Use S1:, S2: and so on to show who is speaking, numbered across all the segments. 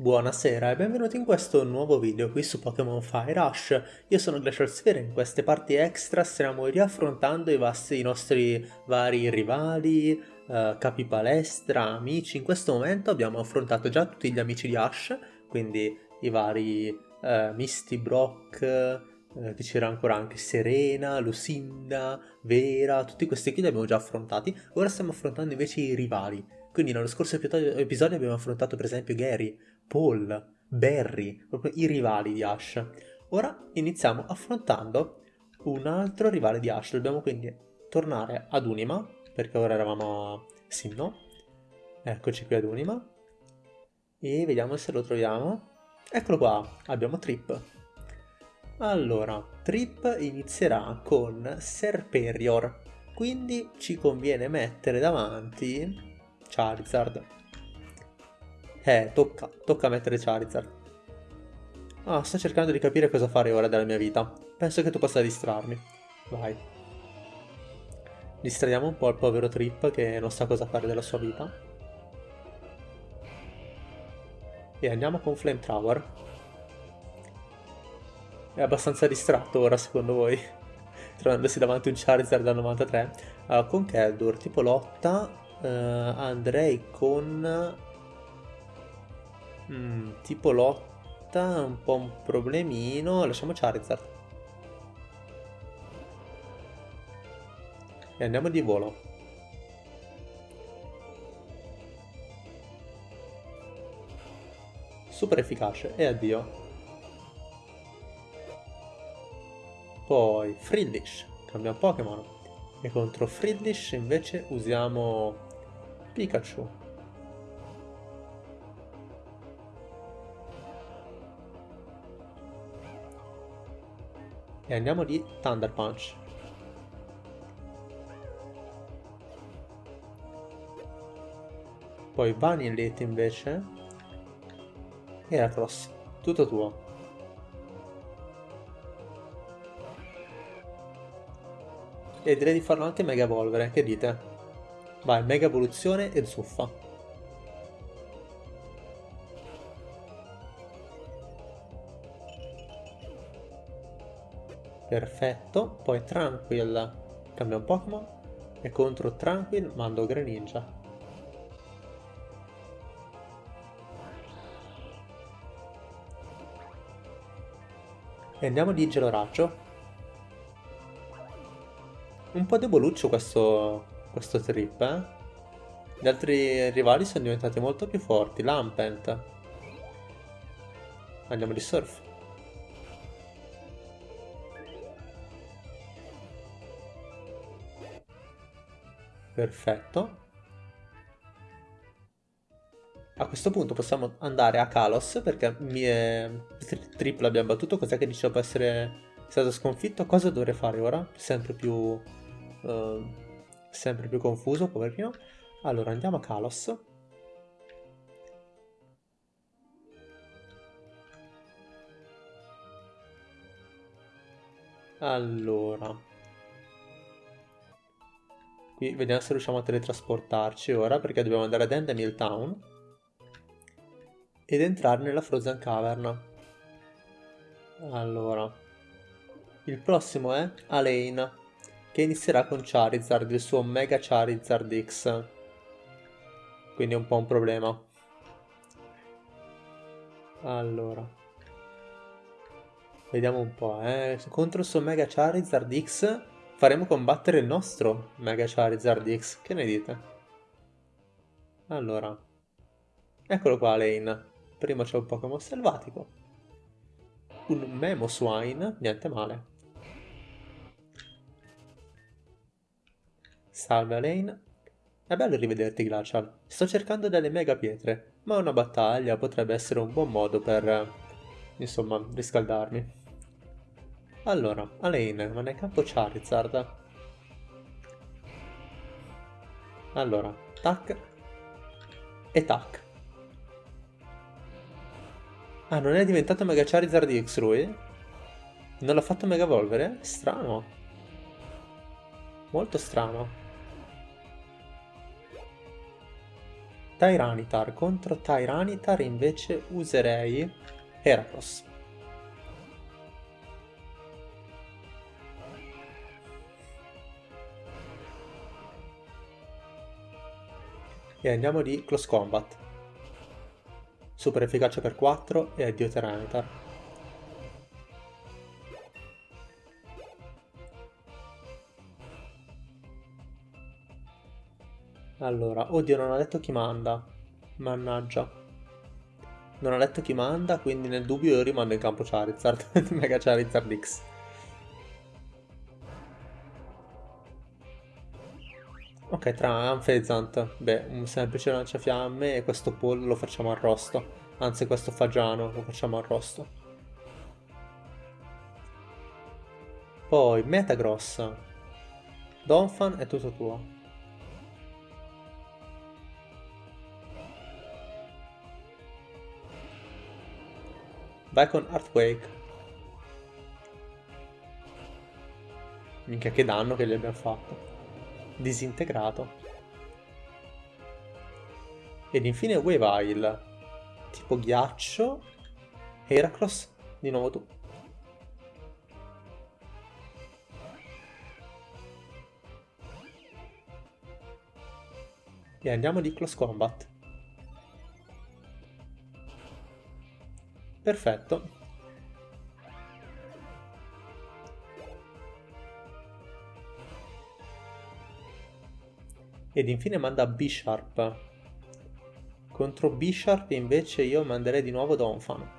S1: Buonasera e benvenuti in questo nuovo video qui su Pokémon Fire Rush. Io sono Glacial Sphere e in queste parti extra stiamo riaffrontando i, vasti, i nostri vari rivali, uh, capi palestra, amici. In questo momento abbiamo affrontato già tutti gli amici di Ash, quindi i vari uh, Misty Brock, uh, che c'era ancora anche Serena, Lucinda, Vera, tutti questi qui li abbiamo già affrontati. Ora stiamo affrontando invece i rivali. Quindi nello scorso episodio abbiamo affrontato per esempio Gary, Paul, Barry, proprio i rivali di Ash. Ora iniziamo affrontando un altro rivale di Ash. Dobbiamo quindi tornare ad Unima, perché ora eravamo a Sinnoh. Eccoci qui ad Unima. E vediamo se lo troviamo. Eccolo qua, abbiamo Trip. Allora, Trip inizierà con Serperior, quindi ci conviene mettere davanti Charizard. Eh, tocca, tocca mettere Charizard. Ah, sto cercando di capire cosa fare ora della mia vita. Penso che tu possa distrarmi. Vai. Distraiamo un po' il povero Trip che non sa cosa fare della sua vita. E andiamo con Flame Tower. È abbastanza distratto ora secondo voi? Trovandosi davanti un Charizard da 93. Uh, con Keldor, tipo lotta, uh, andrei con Mm, tipo lotta, un po' un problemino. Lasciamo Charizard. E andiamo di volo. Super efficace. E addio. Poi Frillish. Cambia Pokémon. E contro Frillish invece usiamo Pikachu. E andiamo di Thunder Punch. Poi Vanillit invece. E Heracross. Tutto tuo. E direi di farlo anche Mega Evolvere, che dite? Vai, Mega Evoluzione e Zuffa. Perfetto, poi Tranquil cambia un Pokémon e contro Tranquil mando Greninja. E andiamo di Geloraggio. Un po' deboluccio questo, questo trip, eh? Gli altri rivali sono diventati molto più forti. Lampent. Andiamo di Surf. Perfetto. A questo punto possiamo andare a Kalos perché mi è... Triplo abbiamo battuto, cos'è che dice dopo essere stato sconfitto? Cosa dovrei fare ora? Sempre più... Uh, sempre più confuso, poverino. Allora, andiamo a Kalos. Allora... Vediamo se riusciamo a teletrasportarci ora perché dobbiamo andare ad Endemil Town ed entrare nella Frozen Cavern. Allora, il prossimo è Alain che inizierà con Charizard, il suo Mega Charizard X. Quindi è un po' un problema. Allora. Vediamo un po', eh. Contro il suo Mega Charizard X faremo combattere il nostro Mega Charizard X. Che ne dite? Allora, eccolo qua Lane. Prima c'è un Pokémon selvatico. Un Memo Swine, niente male. Salve Lane. È bello rivederti Glacial. Sto cercando delle mega pietre, ma una battaglia potrebbe essere un buon modo per, insomma, riscaldarmi. Allora, Alain, non è campo Charizard. Allora, tac e tac. Ah, non è diventato Mega Charizard di X lui? Non l'ha fatto Mega Evolvere? Strano. Molto strano. Tyranitar. Contro Tyranitar invece userei Heracross. E andiamo di Close Combat. Super efficace per 4 e addio Tyranitar. Allora, oddio non ha detto chi manda. Mannaggia. Non ha detto chi manda, quindi nel dubbio io rimando in campo Charizard. Mega Charizard X. Ok, tra Anfezant, beh, un semplice lanciafiamme e questo pollo lo facciamo arrosto. Anzi, questo fagiano lo facciamo arrosto. Poi, Metagross. Donphan è tutto tuo. Vai con Earthquake. Minchia che danno che gli abbiamo fatto disintegrato. Ed infine Weavile, tipo ghiaccio, Heracross, di nuovo tu. E andiamo di Close Combat. Perfetto. Ed infine manda B-Sharp. Contro B-Sharp invece io manderei di nuovo Donphan.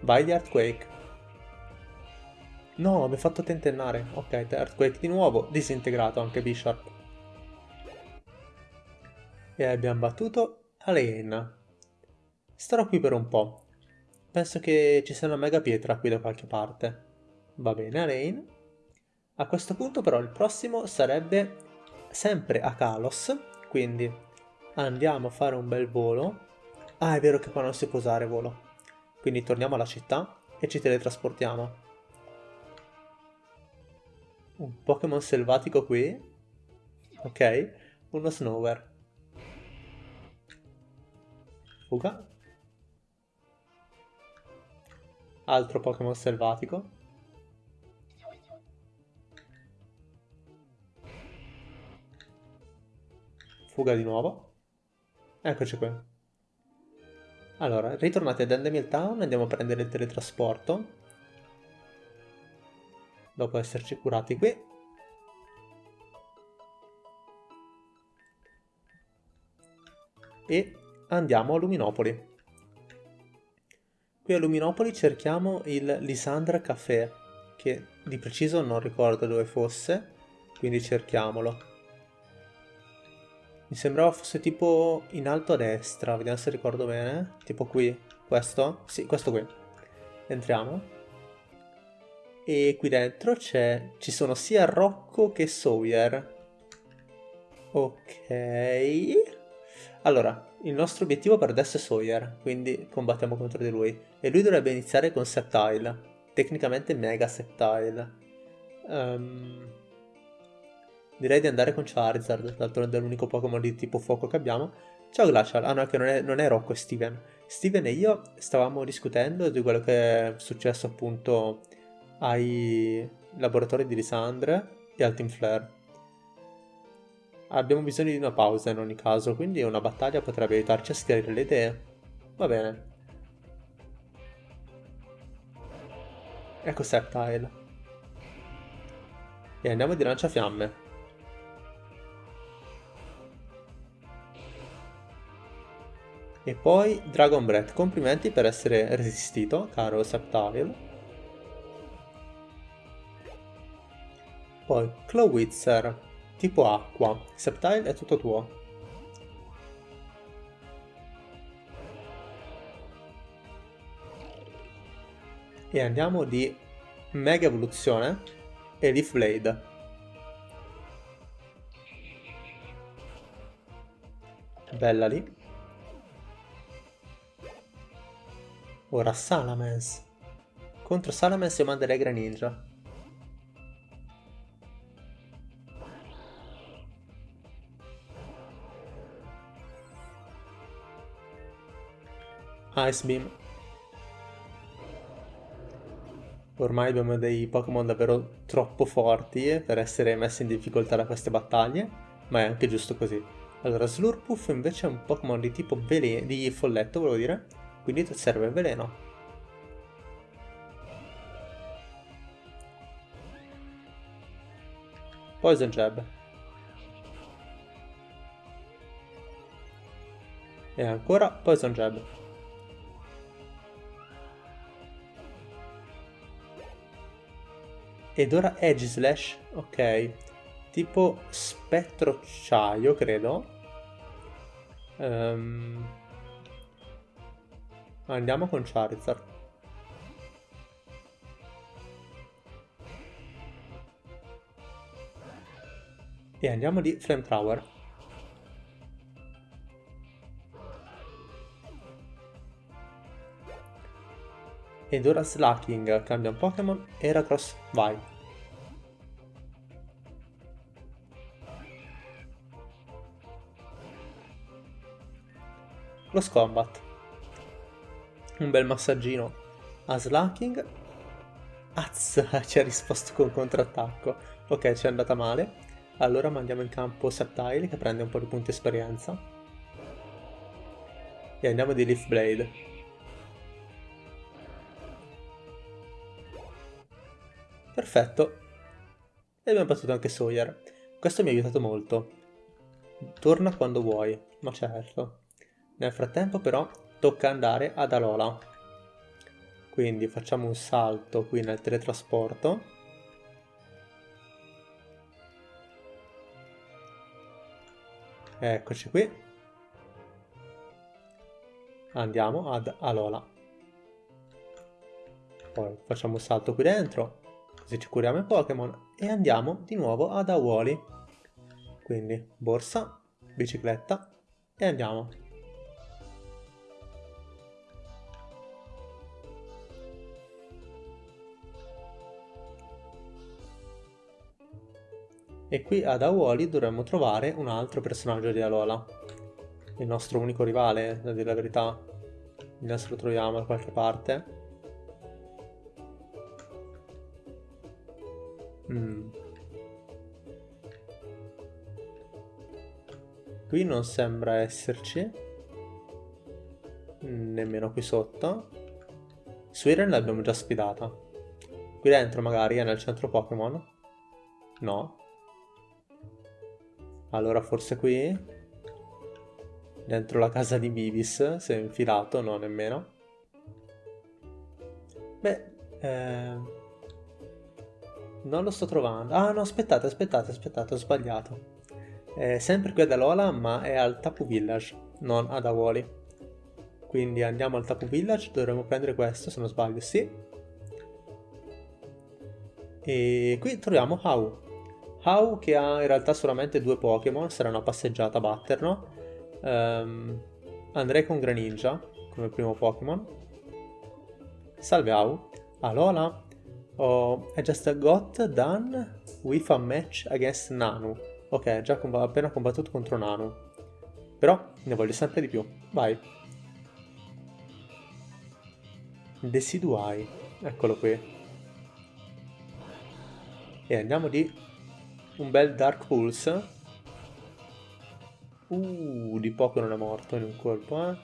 S1: Vai di Earthquake. No, mi ha fatto tentennare. Ok, Earthquake di nuovo, disintegrato anche B-Sharp. E abbiamo battuto Alane. Starò qui per un po'. Penso che ci sia una mega pietra qui da qualche parte. Va bene, Alain. A questo punto però il prossimo sarebbe sempre a Kalos, quindi andiamo a fare un bel volo. Ah, è vero che qua non si può usare volo. Quindi torniamo alla città e ci teletrasportiamo. Un Pokémon selvatico qui. Ok, uno Snower. Fuga. Altro Pokémon selvatico. Fuga di nuovo. Eccoci qui. Allora, ritornati ad Endemil Town, andiamo a prendere il teletrasporto. Dopo esserci curati qui. E andiamo a Luminopoli. Qui a Luminopoli cerchiamo il Lisandra Café, che di preciso non ricordo dove fosse, quindi cerchiamolo. Mi sembrava fosse tipo in alto a destra, vediamo se ricordo bene. Tipo qui, questo? Sì, questo qui. Entriamo. E qui dentro c'è, ci sono sia Rocco che Sawyer. Ok. Allora, il nostro obiettivo per adesso è Sawyer, quindi combattiamo contro di lui. E lui dovrebbe iniziare con Septile, tecnicamente Mega Septile. Um, direi di andare con Charizard, d'altronde è l'unico Pokémon di tipo fuoco che abbiamo. Ciao Glacial, ah no, che non è, non è Rocco, è Steven. Steven e io stavamo discutendo di quello che è successo appunto ai laboratori di Lisandre e al Team Flare abbiamo bisogno di una pausa in ogni caso, quindi una battaglia potrebbe aiutarci a schiarire le idee. Va bene. Ecco Septile. E andiamo di lanciafiamme. E poi Dragon Breath, complimenti per essere resistito, caro Septile. Poi Clawitzer, Tipo acqua. Septile è tutto tuo. e andiamo di Mega Evoluzione e Leaf Blade. Bella lì. Ora Salamence. Contro Salamence io manderei Greninja. Ice Beam Ormai abbiamo dei Pokémon davvero troppo forti per essere messi in difficoltà da queste battaglie, ma è anche giusto così. Allora, Slurpuff invece è un Pokémon di tipo veleno, di folletto, volevo dire, quindi serve veleno. Poison Jab. E ancora Poison Jab. Ed ora Edge Slash, ok. Tipo spettrocciaio, credo. Um, andiamo con Charizard. E andiamo di Flamethrower. Ed ora Slacking cambia un Pokémon. Heracross, vai. Close Combat. Un bel massaggino a Slacking. Az, ci ha risposto con contrattacco. Ok, ci è andata male. Allora mandiamo in campo Septile che prende un po' di punti esperienza. E andiamo di Leaf Blade. Perfetto. E abbiamo battuto anche Sawyer. Questo mi ha aiutato molto. Torna quando vuoi, ma certo. Nel frattempo però tocca andare ad Alola. Quindi facciamo un salto qui nel teletrasporto. Eccoci qui. Andiamo ad Alola. Poi facciamo un salto qui dentro, così ci curiamo i Pokémon e andiamo di nuovo ad Awoli. Quindi borsa, bicicletta e andiamo. E qui ad Awoli dovremmo trovare un altro personaggio di Alola. Il nostro unico rivale, da dire la verità. Se lo troviamo da qualche parte. Mm. Qui non sembra esserci. Nemmeno qui sotto. Suiren l'abbiamo già sfidata. Qui dentro magari è nel centro Pokémon. No. Allora forse qui? Dentro la casa di Vivis, si è infilato, no nemmeno. Beh, eh... non lo sto trovando. Ah no, aspettate, aspettate, aspettate, ho sbagliato. È sempre qui ad Alola, ma è al Tapu Village, non ad Awoli. Quindi andiamo al Tapu Village, dovremmo prendere questo, se non sbaglio, sì. E qui troviamo Hau. Hau che ha in realtà solamente due Pokémon, sarà una passeggiata a batterlo. Um, andrei con Greninja come primo Pokémon. Salve Hau. Alola. Oh, I just got done with a match against Nanu. Ok, già comb appena combattuto contro Nanu. Però ne voglio sempre di più. Vai. Deciduai. Eccolo qui. E andiamo di un bel Dark Pulse. Uh, di poco non è morto in un colpo, eh.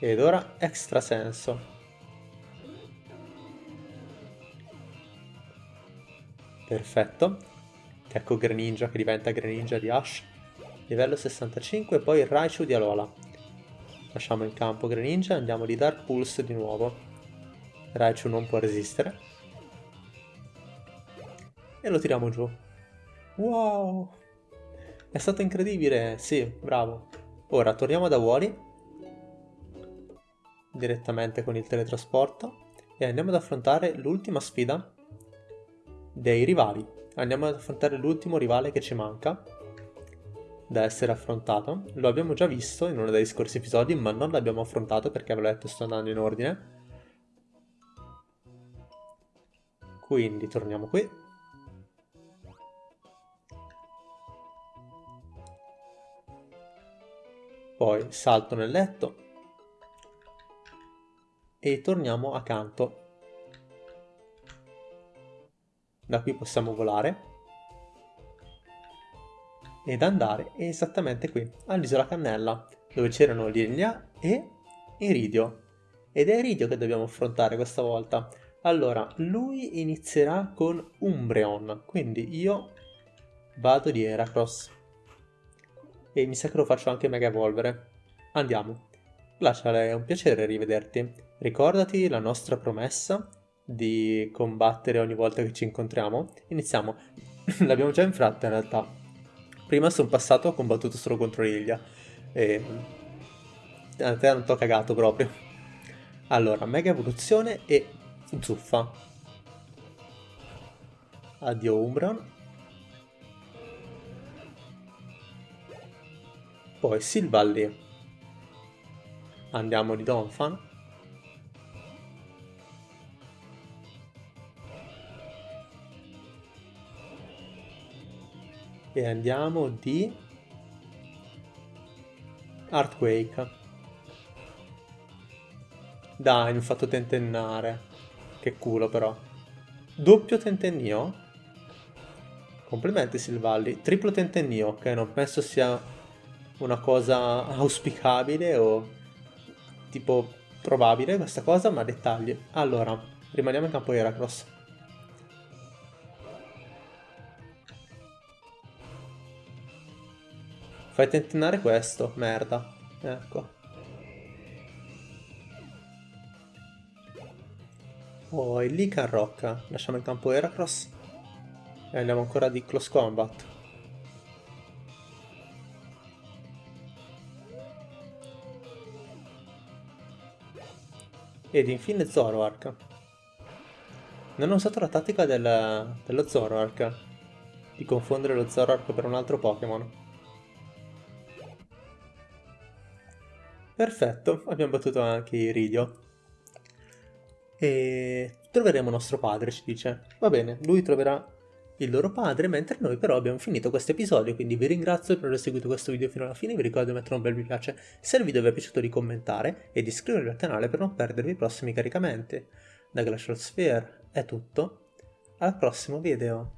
S1: Ed ora extra Perfetto. Ecco Greninja che diventa Greninja di Ash. Livello 65 e poi Raichu di Alola. Lasciamo in campo Greninja e andiamo di Dark Pulse di nuovo. Raichu non può resistere e lo tiriamo giù. Wow! È stato incredibile, sì, bravo. Ora torniamo da Wally direttamente con il teletrasporto e andiamo ad affrontare l'ultima sfida dei rivali. Andiamo ad affrontare l'ultimo rivale che ci manca da essere affrontato. Lo abbiamo già visto in uno dei scorsi episodi, ma non l'abbiamo affrontato perché ve l'ho detto sto andando in ordine. Quindi torniamo qui Poi salto nel letto, e torniamo accanto. Da qui possiamo volare ed andare esattamente qui, all'isola Cannella, dove c'erano Lilia e Iridio. Ed è Iridio che dobbiamo affrontare questa volta. Allora, lui inizierà con Umbreon, quindi io vado di Heracross. E mi sa che lo faccio anche Mega Evolvere. Andiamo. Glacial, è un piacere rivederti. Ricordati la nostra promessa di combattere ogni volta che ci incontriamo. Iniziamo. L'abbiamo già infratta in realtà. Prima sono passato, ho combattuto solo contro Lilia. E... A te non t'ho cagato proprio. Allora, Mega Evoluzione e Zuffa. Addio Umbron. Poi Silvalli. Andiamo di Donphan. E andiamo di Earthquake. Dai, mi ho fatto tentennare. Che culo però. Doppio tentennio? Complimenti Silvalli. Triplo tentennio, che non penso sia una cosa auspicabile o tipo probabile questa cosa, ma dettagli. Allora, rimaniamo in campo Heracross. Fai tentennare questo, merda. Ecco. Poi Lican Rocca, lasciamo in campo Heracross e andiamo ancora di Close Combat. Ed infine Zoroark. Non ho usato la tattica del, dello Zoroark, di confondere lo Zoroark per un altro Pokémon. Perfetto, abbiamo battuto anche Iridio e troveremo nostro padre, ci dice. Va bene, lui troverà il loro padre, mentre noi però abbiamo finito questo episodio, quindi vi ringrazio per aver seguito questo video fino alla fine, vi ricordo di mettere un bel mi piace se il video vi è piaciuto di commentare e di iscrivervi al canale per non perdervi i prossimi caricamenti. Da Glacial Sphere è tutto, al prossimo video.